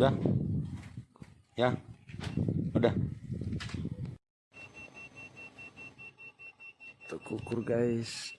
Udah. Ya. Udah. Tuh kukur guys.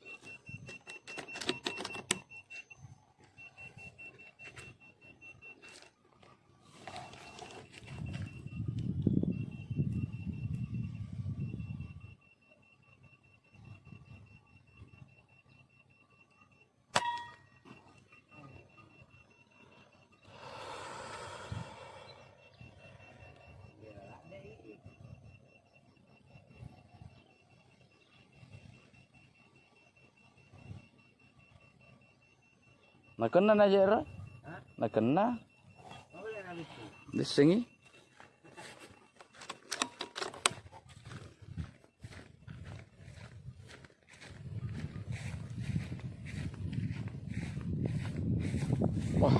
Nakena na jera? Nakena. Disengi. Wah,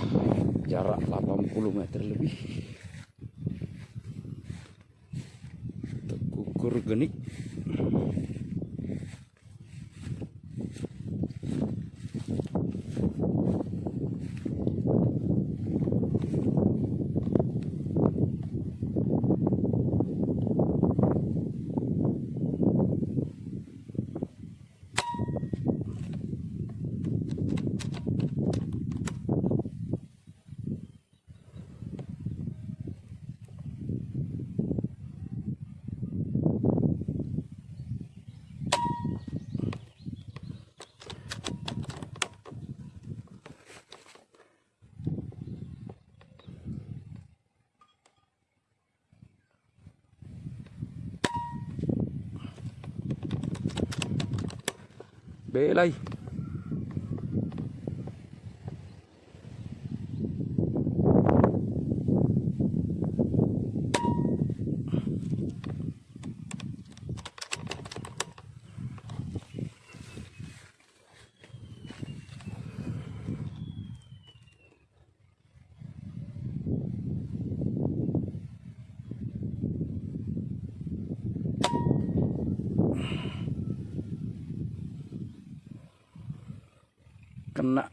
jarak 80 meter lebih. Tekukur genik. bế lây. Kena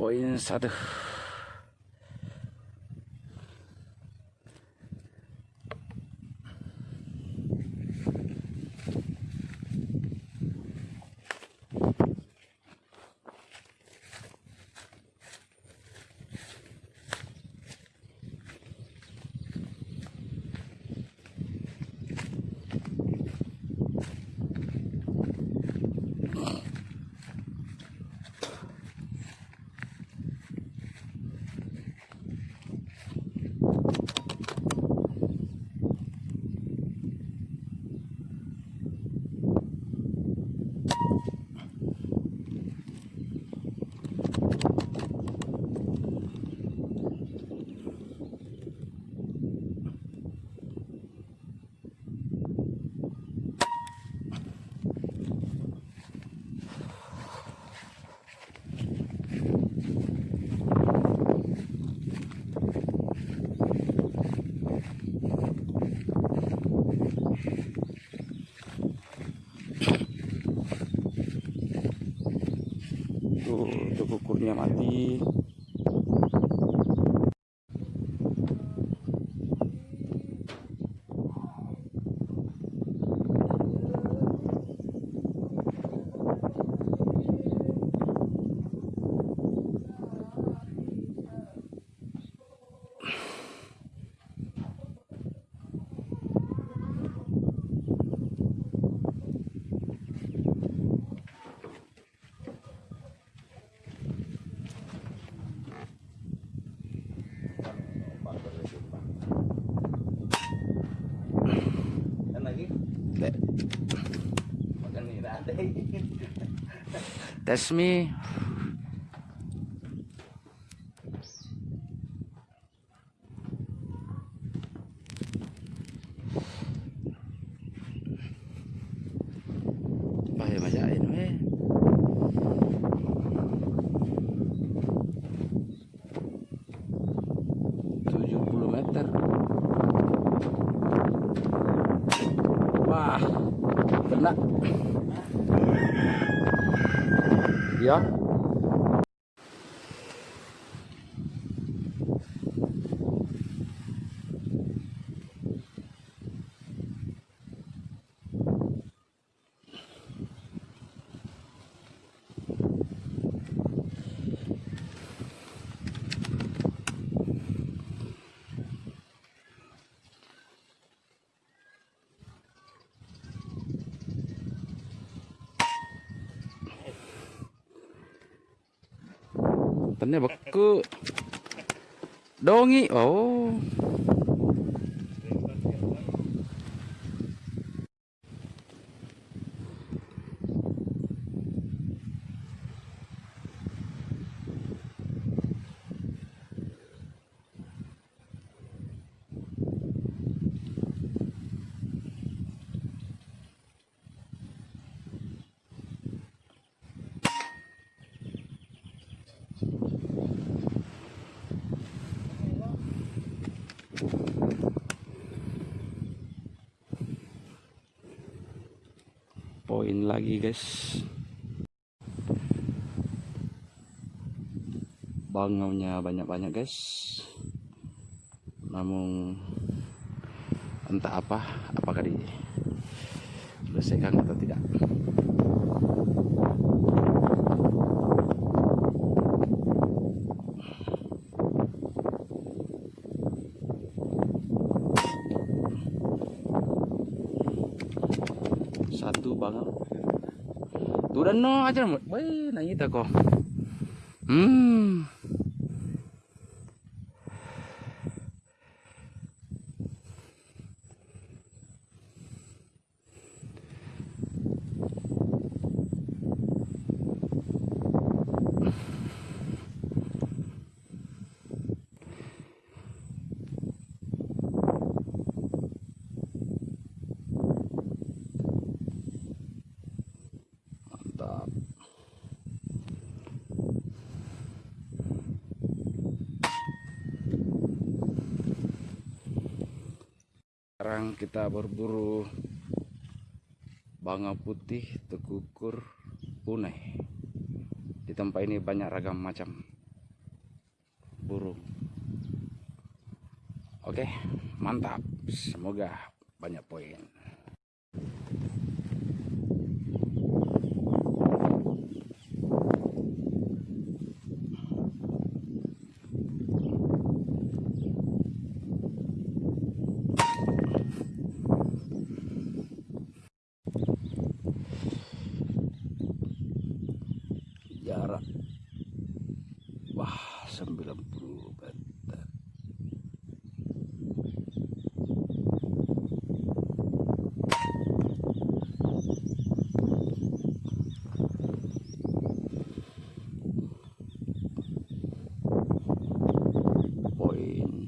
poin satu. That's me. yeah. tấn này bậc cứ đô nghĩ ố oh. Lagi guys. Bangaunya banyak-banyak guys. Namun entah apa, apakah di selesaikan atau tidak. no，阿杰木，喂，哪一大哥？嗯。Sekarang kita berburu banga putih tekukur punai di tempat ini banyak ragam macam burung. Oke mantap. Semoga banyak poin jarak wah 90 meter poin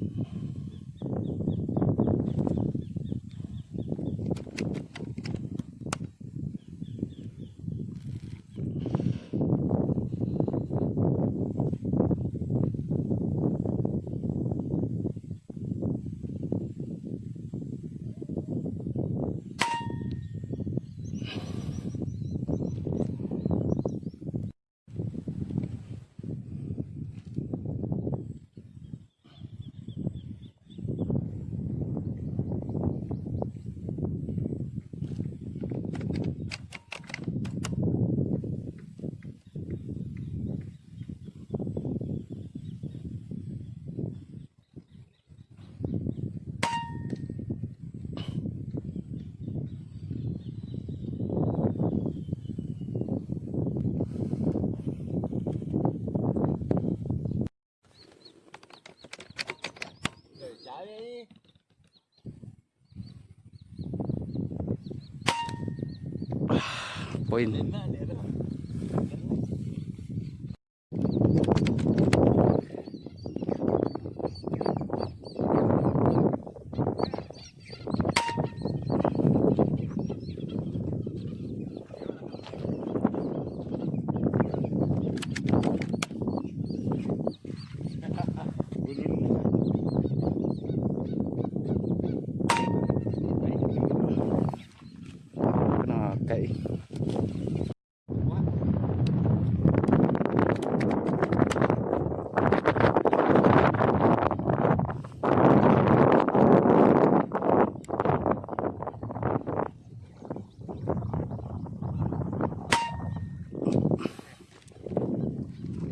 poin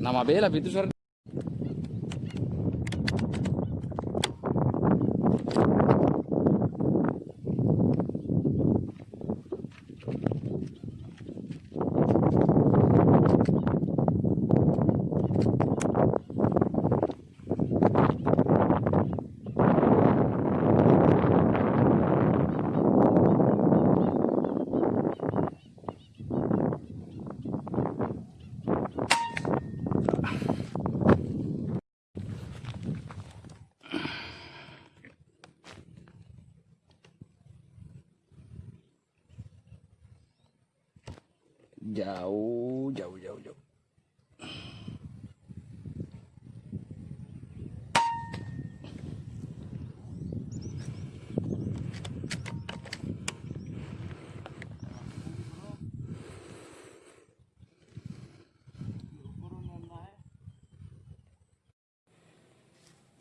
Nama bela pintu suara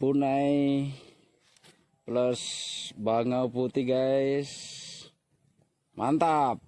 Punai plus bangau putih guys. Mantap.